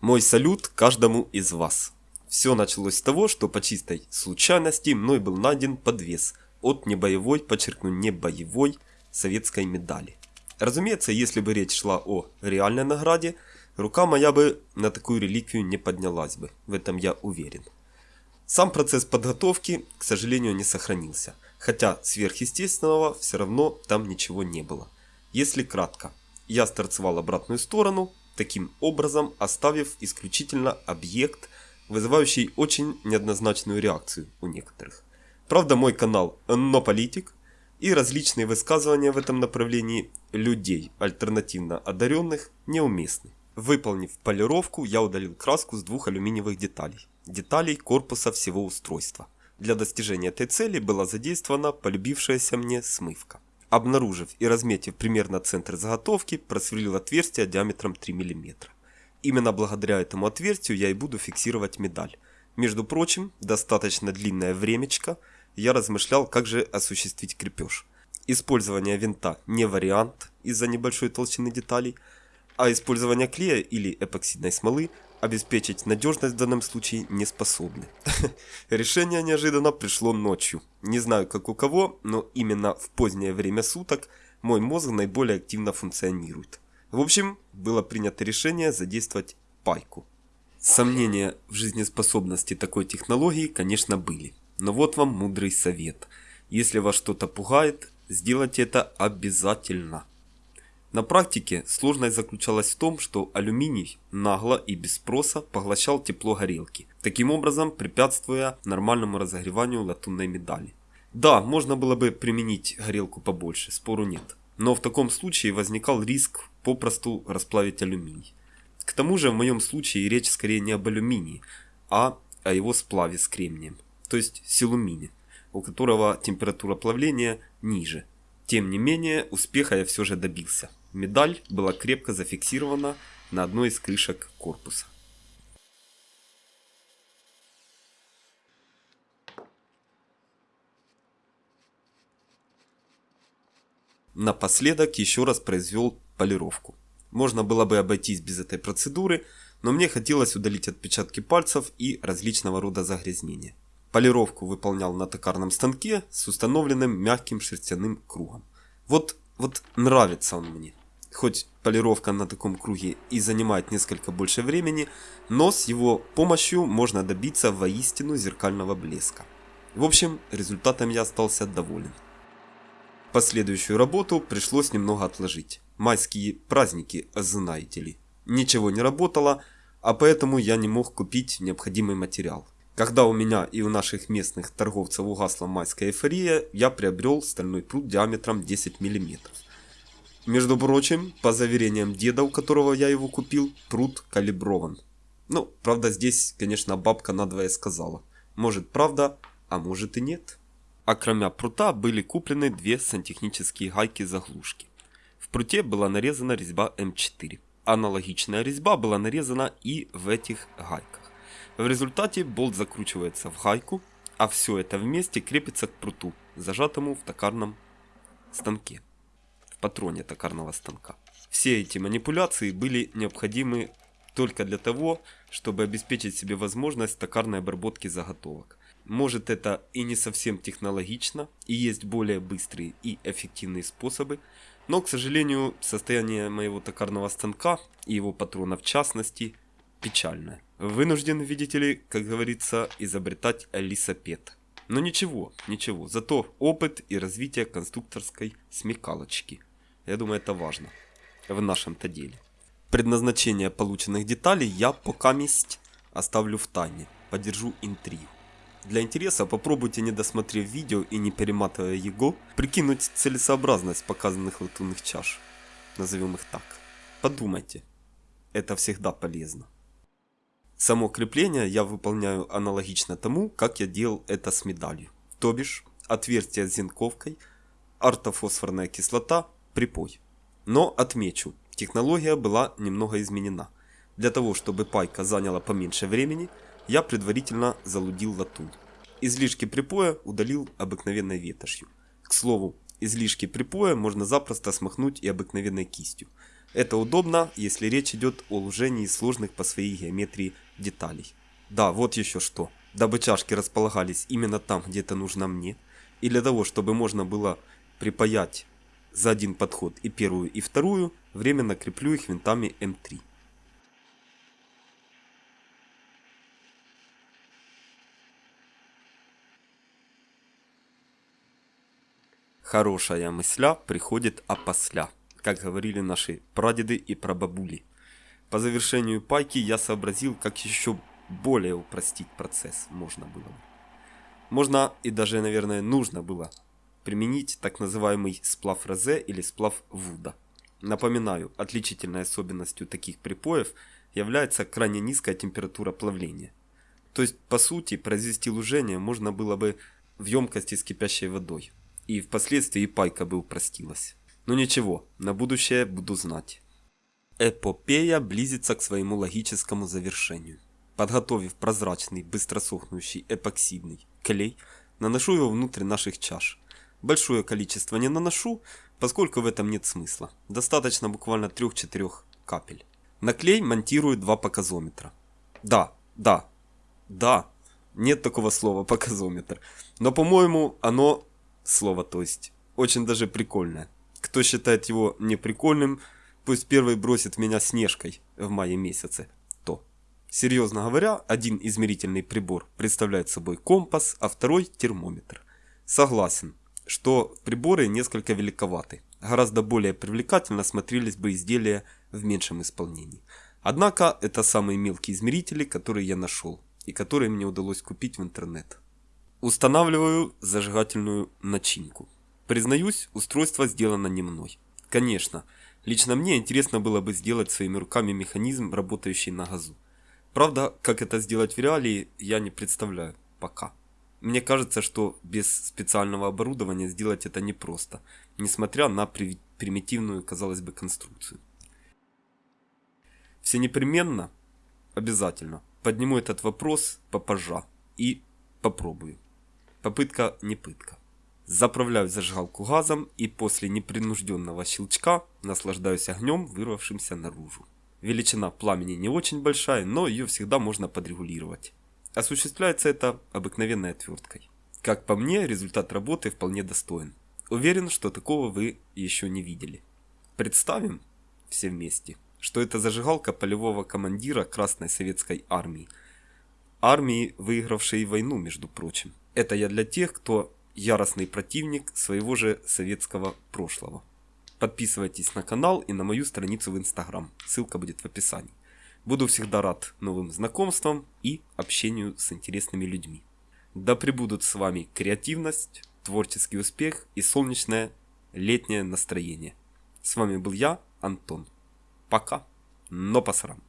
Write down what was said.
Мой салют каждому из вас. Все началось с того, что по чистой случайности мной был найден подвес от небоевой, подчеркну, небоевой советской медали. Разумеется, если бы речь шла о реальной награде, рука моя бы на такую реликвию не поднялась бы, в этом я уверен. Сам процесс подготовки, к сожалению, не сохранился, хотя сверхъестественного все равно там ничего не было. Если кратко, я сторцевал обратную сторону, таким образом оставив исключительно объект, вызывающий очень неоднозначную реакцию у некоторых. Правда, мой канал «Но политик» и различные высказывания в этом направлении людей, альтернативно одаренных, неуместны. Выполнив полировку, я удалил краску с двух алюминиевых деталей. Деталей корпуса всего устройства. Для достижения этой цели была задействована полюбившаяся мне смывка. Обнаружив и разметив примерно центр заготовки, просверлил отверстие диаметром 3 мм. Именно благодаря этому отверстию я и буду фиксировать медаль. Между прочим, достаточно длинное времечко я размышлял, как же осуществить крепеж. Использование винта не вариант из-за небольшой толщины деталей, а использование клея или эпоксидной смолы обеспечить надежность в данном случае не способны. Решение неожиданно пришло ночью. Не знаю как у кого, но именно в позднее время суток мой мозг наиболее активно функционирует. В общем, было принято решение задействовать пайку. Сомнения в жизнеспособности такой технологии, конечно, были. Но вот вам мудрый совет. Если вас что-то пугает, сделайте это обязательно. На практике сложность заключалась в том, что алюминий нагло и без спроса поглощал тепло горелки, таким образом препятствуя нормальному разогреванию латунной медали. Да, можно было бы применить горелку побольше, спору нет. Но в таком случае возникал риск попросту расплавить алюминий. К тому же в моем случае речь скорее не об алюминии, а о его сплаве с кремнием, то есть силумине, у которого температура плавления ниже. Тем не менее, успеха я все же добился. Медаль была крепко зафиксирована на одной из крышек корпуса. Напоследок еще раз произвел полировку. Можно было бы обойтись без этой процедуры, но мне хотелось удалить отпечатки пальцев и различного рода загрязнения. Полировку выполнял на токарном станке с установленным мягким шерстяным кругом. Вот, вот нравится он мне. Хоть полировка на таком круге и занимает несколько больше времени, но с его помощью можно добиться воистину зеркального блеска. В общем, результатом я остался доволен. Последующую работу пришлось немного отложить. Майские праздники, знаете ли. Ничего не работало, а поэтому я не мог купить необходимый материал. Когда у меня и у наших местных торговцев угасла майская эйфория, я приобрел стальной пруд диаметром 10 мм. Между прочим, по заверениям деда, у которого я его купил, пруд калиброван. Ну, правда здесь, конечно, бабка надвое сказала. Может правда, а может и нет. А кроме прута были куплены две сантехнические гайки-заглушки. В пруте была нарезана резьба М4. Аналогичная резьба была нарезана и в этих гайках. В результате болт закручивается в гайку, а все это вместе крепится к пруту, зажатому в токарном станке патроне токарного станка. Все эти манипуляции были необходимы только для того, чтобы обеспечить себе возможность токарной обработки заготовок. Может это и не совсем технологично, и есть более быстрые и эффективные способы, но, к сожалению, состояние моего токарного станка и его патрона в частности печальное. Вынужден, видите ли, как говорится, изобретать лисопед. Но ничего, ничего, зато опыт и развитие конструкторской смекалочки – я думаю, это важно в нашем-то деле. Предназначение полученных деталей я пока месть оставлю в тайне, подержу интригу. Для интереса попробуйте, не досмотрев видео и не перематывая его, прикинуть целесообразность показанных латунных чаш. Назовем их так. Подумайте. Это всегда полезно. Само крепление я выполняю аналогично тому, как я делал это с медалью. То бишь, отверстие с зенковкой, ортофосфорная кислота, припой. Но отмечу, технология была немного изменена. Для того, чтобы пайка заняла поменьше времени, я предварительно залудил латунь. Излишки припоя удалил обыкновенной ветошью. К слову, излишки припоя можно запросто смахнуть и обыкновенной кистью. Это удобно, если речь идет о лужении сложных по своей геометрии деталей. Да, вот еще что. Дабы чашки располагались именно там, где это нужно мне, и для того, чтобы можно было припаять за один подход и первую, и вторую, временно креплю их винтами М3. Хорошая мысля приходит опосля, как говорили наши прадеды и прабабули. По завершению пайки я сообразил, как еще более упростить процесс можно было бы. Можно и даже, наверное, нужно было применить так называемый сплав Розе или сплав Вуда. Напоминаю, отличительной особенностью таких припоев является крайне низкая температура плавления. То есть, по сути, произвести лужение можно было бы в емкости с кипящей водой, и впоследствии пайка бы упростилась. Но ничего, на будущее буду знать. Эпопея близится к своему логическому завершению. Подготовив прозрачный, быстросохнущий эпоксидный клей, наношу его внутрь наших чаш. Большое количество не наношу, поскольку в этом нет смысла. Достаточно буквально 3-4 капель. На клей монтирую два показометра. Да, да, да, нет такого слова показометр. Но по-моему оно слово, то есть очень даже прикольное. Кто считает его неприкольным, пусть первый бросит меня снежкой в мае месяце. То. Серьезно говоря, один измерительный прибор представляет собой компас, а второй термометр. Согласен, что приборы несколько великоваты. Гораздо более привлекательно смотрелись бы изделия в меньшем исполнении. Однако это самые мелкие измерители, которые я нашел и которые мне удалось купить в интернет. Устанавливаю зажигательную начинку. Признаюсь, устройство сделано не мной. Конечно, лично мне интересно было бы сделать своими руками механизм, работающий на газу. Правда, как это сделать в реалии, я не представляю пока. Мне кажется, что без специального оборудования сделать это непросто, несмотря на при примитивную, казалось бы, конструкцию. Все непременно, обязательно, подниму этот вопрос попозже и попробую. Попытка не пытка. Заправляю зажигалку газом и после непринужденного щелчка наслаждаюсь огнем, вырвавшимся наружу. Величина пламени не очень большая, но ее всегда можно подрегулировать. Осуществляется это обыкновенной отверткой. Как по мне, результат работы вполне достоин. Уверен, что такого вы еще не видели. Представим все вместе, что это зажигалка полевого командира Красной Советской Армии. Армии, выигравшей войну, между прочим. Это я для тех, кто яростный противник своего же советского прошлого. Подписывайтесь на канал и на мою страницу в Инстаграм. Ссылка будет в описании. Буду всегда рад новым знакомствам и общению с интересными людьми. Да пребудут с вами креативность, творческий успех и солнечное летнее настроение. С вами был я, Антон. Пока, но посрам.